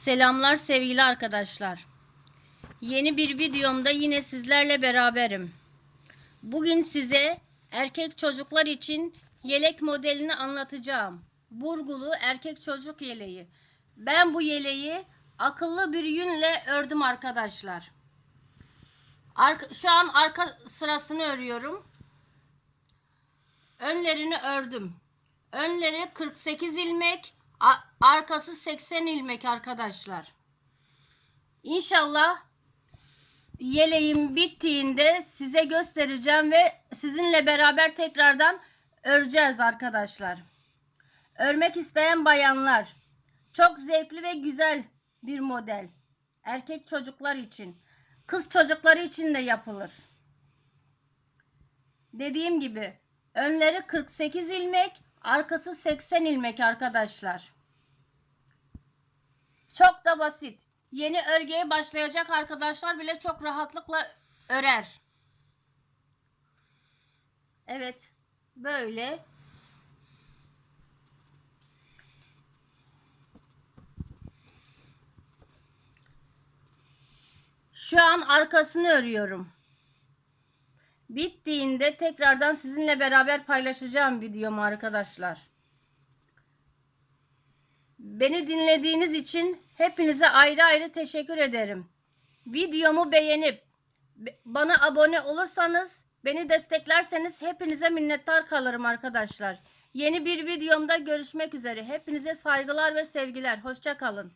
Selamlar sevgili arkadaşlar. Yeni bir videomda yine sizlerle beraberim. Bugün size erkek çocuklar için yelek modelini anlatacağım. Burgulu erkek çocuk yeleği. Ben bu yeleği akıllı bir yünle ördüm arkadaşlar. Arka- şu an arka sırasını örüyorum. Önlerini ördüm. Önleri 48 ilmek, arkası 80 ilmek arkadaşlar. İnşallah yeleğim bittiğinde size göstereceğim ve sizinle beraber tekrardan öreceğiz arkadaşlar. Örmek isteyen bayanlar çok zevkli ve güzel bir model. Erkek çocuklar için, kız çocukları için de yapılır. Dediğim gibi önleri 48 ilmek, arkası 80 ilmek arkadaşlar. Çok da basit. Yeni örgüye başlayacak arkadaşlar bile çok rahatlıkla örer. Evet. Böyle. Şu an arkasını örüyorum. Bittiğinde tekrardan sizinle beraber paylaşacağım videomu arkadaşlar. Beni dinlediğiniz için hepinize ayrı ayrı teşekkür ederim. Videomu beğenip be- bana abone olursanız, beni desteklerseniz hepinize minnettar kalırım arkadaşlar. Yeni bir videomda görüşmek üzere. Hepinize saygılar ve sevgiler. Hoşça kalın.